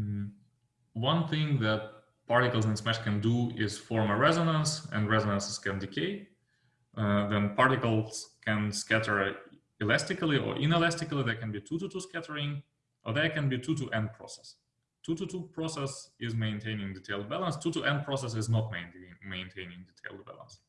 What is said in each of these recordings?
Mm. One thing that particles in SMASH can do is form a resonance and resonances can decay. Uh, then particles can scatter elastically or inelastically. There can be two to two scattering or there can be two to n process. Two to two process is maintaining detailed balance. Two to n process is not maintaining, maintaining detailed balance.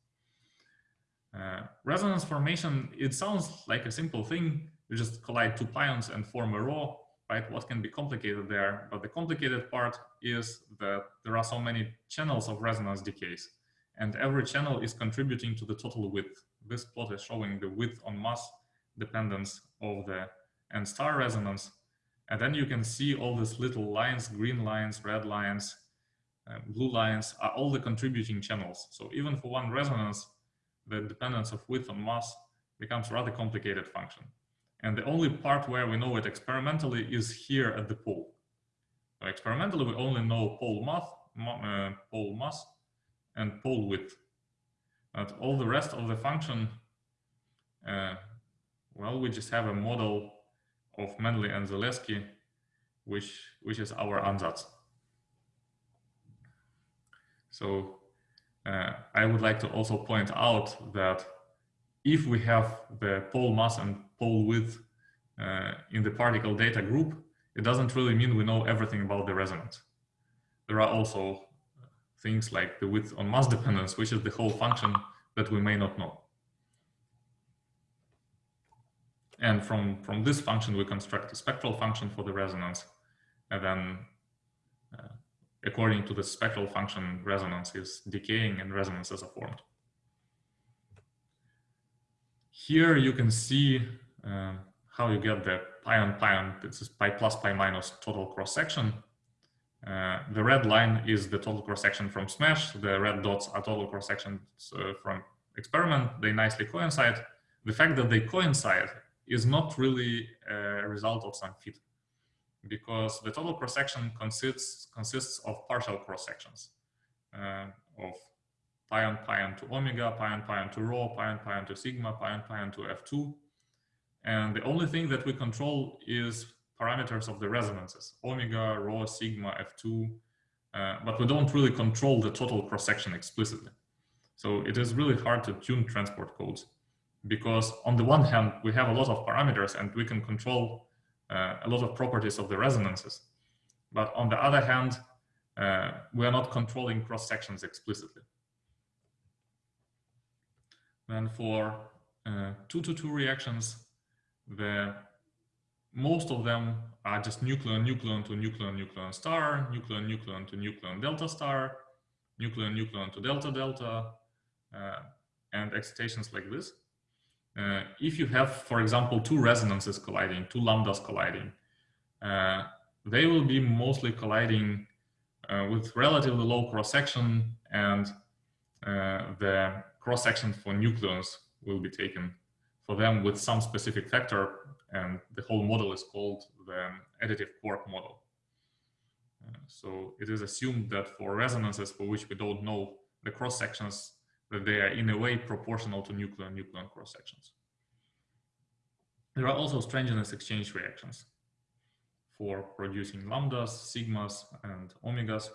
Uh, resonance formation, it sounds like a simple thing. You just collide two pions and form a rho, right? What can be complicated there? But the complicated part is that there are so many channels of resonance decays and every channel is contributing to the total width. This plot is showing the width on mass dependence of the n star resonance. And then you can see all these little lines, green lines, red lines, uh, blue lines are all the contributing channels. So even for one resonance, the dependence of width on mass becomes rather complicated function. And the only part where we know it experimentally is here at the pole. So experimentally, we only know pole mass, uh, pole mass and pole width. But all the rest of the function, uh, well, we just have a model of Manley and Saleski, which, which is our ansatz. So uh, I would like to also point out that if we have the pole mass and pole width uh, in the particle data group, it doesn't really mean we know everything about the resonance. There are also things like the width on mass dependence, which is the whole function that we may not know. And from, from this function, we construct a spectral function for the resonance. And then uh, according to the spectral function, resonance is decaying and resonances are formed. Here you can see uh, how you get the pion pion, this is pi plus pi minus total cross section. Uh, the red line is the total cross section from SMASH. The red dots are total cross sections uh, from experiment. They nicely coincide. The fact that they coincide is not really a result of some fit because the total cross section consists consists of partial cross sections uh, of pion pion to omega, pion pion to rho, pion pion to sigma, pion pion to f2. And the only thing that we control is parameters of the resonances, omega, rho, sigma, f2, uh, but we don't really control the total cross section explicitly. So it is really hard to tune transport codes because on the one hand, we have a lot of parameters and we can control uh, a lot of properties of the resonances. But on the other hand, uh, we are not controlling cross sections explicitly. Then for uh, two to two reactions, the most of them are just nucleon nucleon to nucleon nucleon star, nucleon nucleon to nucleon delta star, nucleon nucleon to delta delta, uh, and excitations like this. Uh, if you have, for example, two resonances colliding, two lambdas colliding, uh, they will be mostly colliding uh, with relatively low cross-section and uh, the cross-section for nucleons will be taken for them with some specific factor and the whole model is called the additive quark model. Uh, so it is assumed that for resonances for which we don't know the cross-sections that they are in a way proportional to nucleon-nucleon cross-sections. There are also strangeness exchange reactions for producing lambdas, sigmas, and omegas.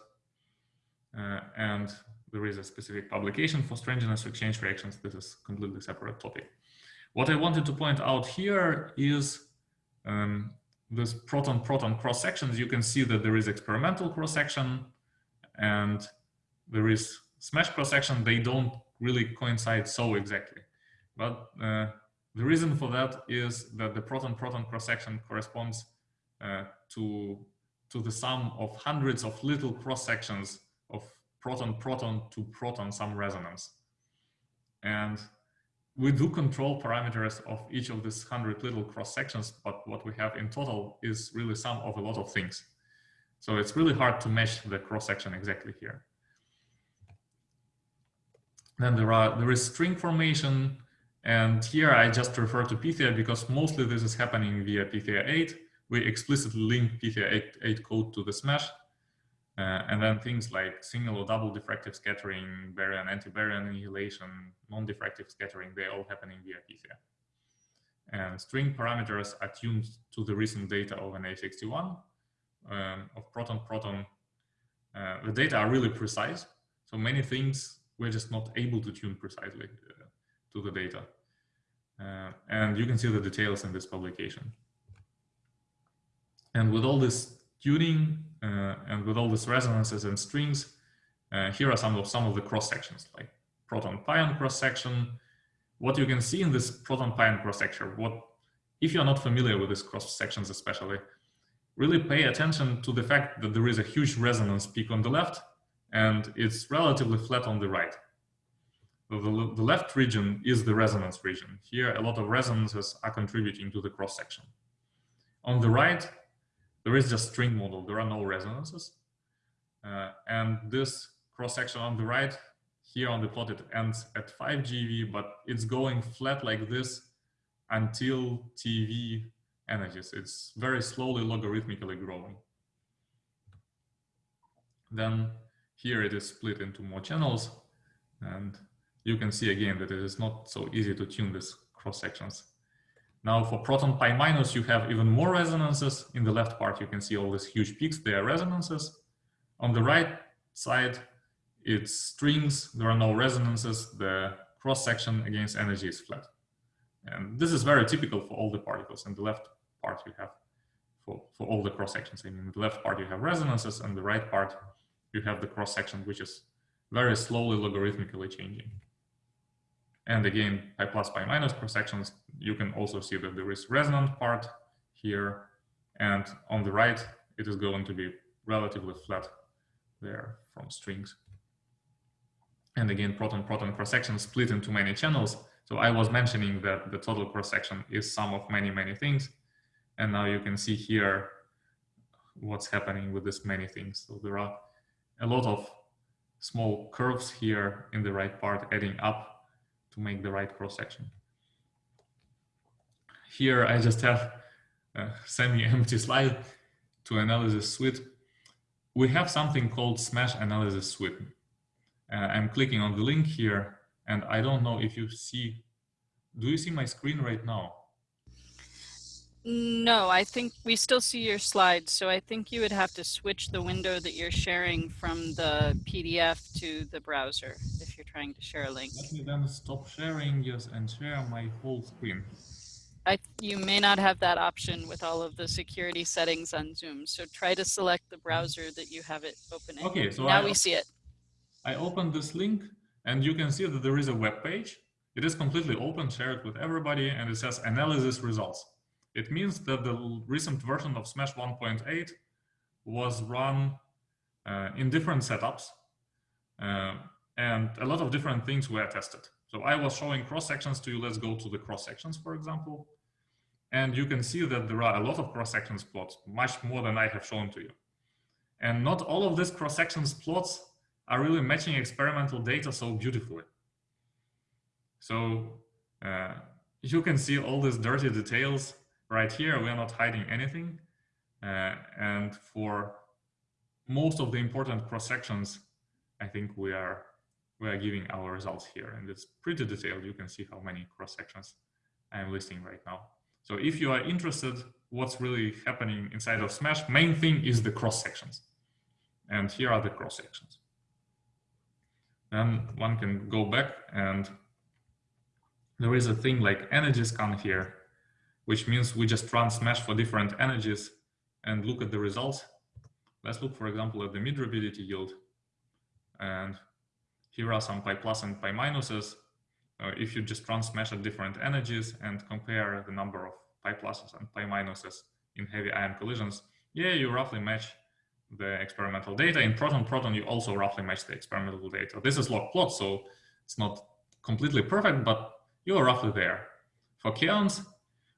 Uh, and there is a specific publication for strangeness exchange reactions. This is completely separate topic. What I wanted to point out here is um, this proton-proton cross sections. You can see that there is experimental cross section and there is smash cross section. They don't really coincide so exactly. But uh, the reason for that is that the proton-proton cross-section corresponds uh, to, to the sum of hundreds of little cross-sections proton-proton to proton some resonance. And we do control parameters of each of these hundred little cross-sections, but what we have in total is really sum of a lot of things. So it's really hard to mesh the cross-section exactly here. Then there are there is string formation, and here I just refer to Pythia because mostly this is happening via Pythia 8. We explicitly link Pythia 8, 8 code to the SMASH. Uh, and then things like single or double diffractive scattering, baryon, anti-baryon annihilation, non-diffractive scattering, they're all happening via Pythia. And string parameters are tuned to the recent data of NA61. um, of proton-proton, uh, the data are really precise. So many things we're just not able to tune precisely uh, to the data. Uh, and you can see the details in this publication. And with all this tuning and with all these resonances and strings, uh, here are some of some of the cross sections, like proton-pion cross section. What you can see in this proton-pion cross section, what if you're not familiar with these cross sections, especially, really pay attention to the fact that there is a huge resonance peak on the left and it's relatively flat on the right. So the, the left region is the resonance region. Here, a lot of resonances are contributing to the cross section. On the right, there is just string model. There are no resonances. Uh, and this cross section on the right, here on the plot, it ends at 5 GeV, but it's going flat like this until TeV energies. It's very slowly logarithmically growing. Then here it is split into more channels and you can see again that it is not so easy to tune these cross sections. Now for proton pi minus, you have even more resonances. In the left part, you can see all these huge peaks, they are resonances. On the right side, it's strings, there are no resonances, the cross section against energy is flat. And this is very typical for all the particles. In the left part, you have for, for all the cross sections. I mean, the left part, you have resonances, and the right part, you have the cross section, which is very slowly logarithmically changing. And again, pi plus pi minus cross sections, you can also see that there is resonant part here. And on the right, it is going to be relatively flat there from strings. And again, proton-proton cross section split into many channels. So I was mentioning that the total cross section is sum of many, many things. And now you can see here what's happening with this many things. So there are a lot of small curves here in the right part adding up to make the right cross section. Here I just have a semi-empty slide to analysis suite. We have something called Smash Analysis Suite. Uh, I'm clicking on the link here and I don't know if you see, do you see my screen right now? No, I think we still see your slides. So I think you would have to switch the window that you're sharing from the PDF to the browser if you're trying to share a link. Let me then stop sharing, yes, and share my whole screen. I, you may not have that option with all of the security settings on Zoom. So try to select the browser that you have it open in. Okay, so now I, we see it. I opened this link and you can see that there is a web page. It is completely open, shared with everybody, and it says analysis results. It means that the recent version of Smash 1.8 was run uh, in different setups uh, and a lot of different things were tested. So I was showing cross sections to you. Let's go to the cross sections, for example. And you can see that there are a lot of cross sections plots, much more than I have shown to you. And not all of these cross sections plots are really matching experimental data so beautifully. So uh, you can see all these dirty details right here, we are not hiding anything. Uh, and for most of the important cross sections, I think we are we are giving our results here, and it's pretty detailed. You can see how many cross sections I'm listing right now. So if you are interested, what's really happening inside of Smash, main thing is the cross sections, and here are the cross sections. Then one can go back and there is a thing like energy scan here which means we just run smash for different energies and look at the results. Let's look, for example, at the mid rapidity yield. And here are some pi plus and pi minuses. Uh, if you just run smash at different energies and compare the number of pi pluses and pi minuses in heavy ion collisions, yeah, you roughly match the experimental data. In proton-proton, you also roughly match the experimental data. This is log plot, so it's not completely perfect, but you're roughly there. For kaons,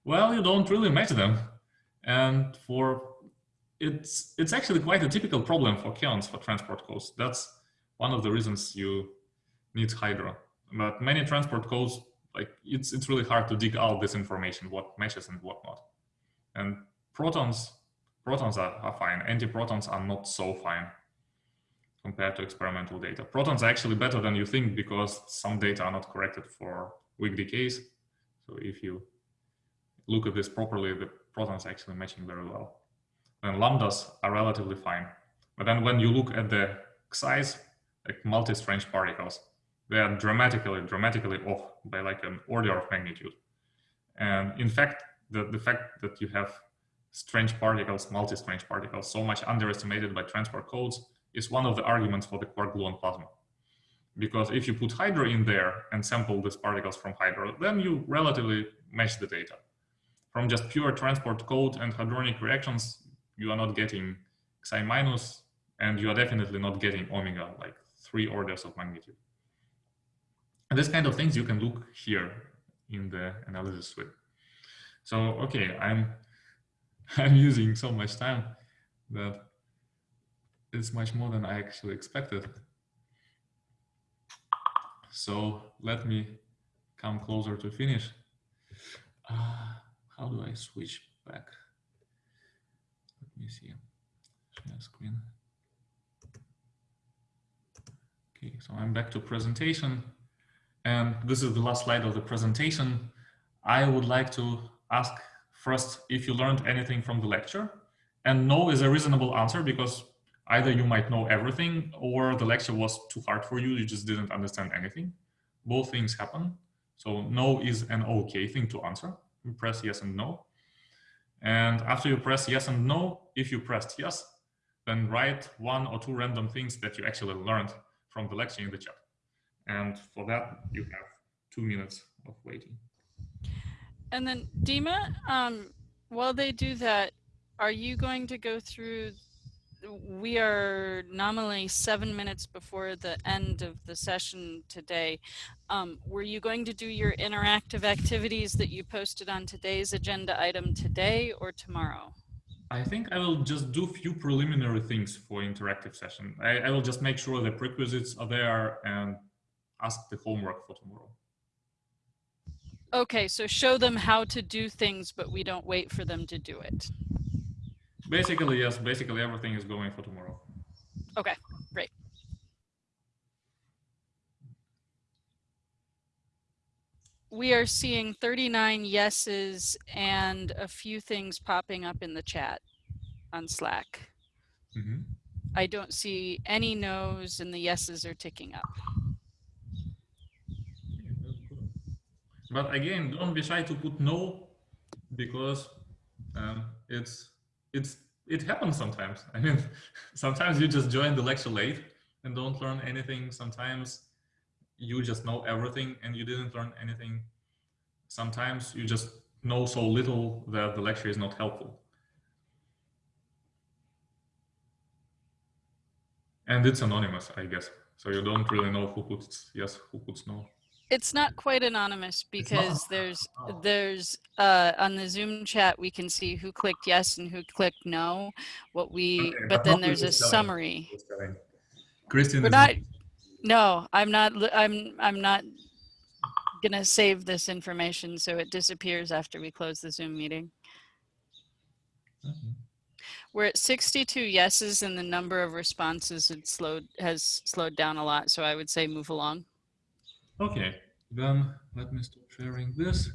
well, you don't really match them. And for it's it's actually quite a typical problem for kaons for transport codes. That's one of the reasons you need hydro. But many transport codes, like it's it's really hard to dig out this information, what matches and what not. And protons protons are, are fine. Antiprotons are not so fine compared to experimental data. Protons are actually better than you think because some data are not corrected for weak decays. So if you look at this properly, the protons actually matching very well. And lambdas are relatively fine. But then when you look at the size, like multi-strange particles, they are dramatically, dramatically off by like an order of magnitude. And in fact, the, the fact that you have strange particles, multi-strange particles, so much underestimated by transport codes is one of the arguments for the quark gluon plasma. Because if you put hydro in there and sample these particles from hydro, then you relatively match the data. From just pure transport code and hadronic reactions, you are not getting xi minus, and you are definitely not getting omega, like three orders of magnitude. And this kind of things you can look here in the analysis suite. So, okay, I'm, I'm using so much time that it's much more than I actually expected. So let me come closer to finish. Uh, how do I switch back? Let me see. Share screen. Okay, so I'm back to presentation. And this is the last slide of the presentation. I would like to ask first if you learned anything from the lecture. And no is a reasonable answer because either you might know everything or the lecture was too hard for you, you just didn't understand anything. Both things happen. So no is an okay thing to answer. Press yes and no. And after you press yes and no, if you pressed yes, then write one or two random things that you actually learned from the lecture in the chat. And for that, you have two minutes of waiting. And then Dima, um, while they do that, are you going to go through we are nominally seven minutes before the end of the session today. Um, were you going to do your interactive activities that you posted on today's agenda item today or tomorrow? I think I will just do a few preliminary things for interactive session. I, I will just make sure the prerequisites are there and ask the homework for tomorrow. Okay, so show them how to do things, but we don't wait for them to do it. Basically, yes. Basically, everything is going for tomorrow. Okay, great. We are seeing 39 yeses and a few things popping up in the chat on Slack. Mm -hmm. I don't see any no's and the yeses are ticking up. But again, don't be shy to put no because um, it's it's it happens sometimes. I mean, sometimes you just join the lecture late and don't learn anything. Sometimes you just know everything and you didn't learn anything. Sometimes you just know so little that the lecture is not helpful. And it's anonymous, I guess. So you don't really know who puts yes, who puts no it's not quite anonymous because there's there's uh, on the Zoom chat we can see who clicked yes and who clicked no. What we okay, but, then there's a summary. Christian, we're not. No, I'm not. I'm I'm not gonna save this information so it disappears after we close the Zoom meeting. Mm -hmm. We're at 62 yeses and the number of responses had slowed has slowed down a lot. So I would say move along. Okay, then let me stop sharing this.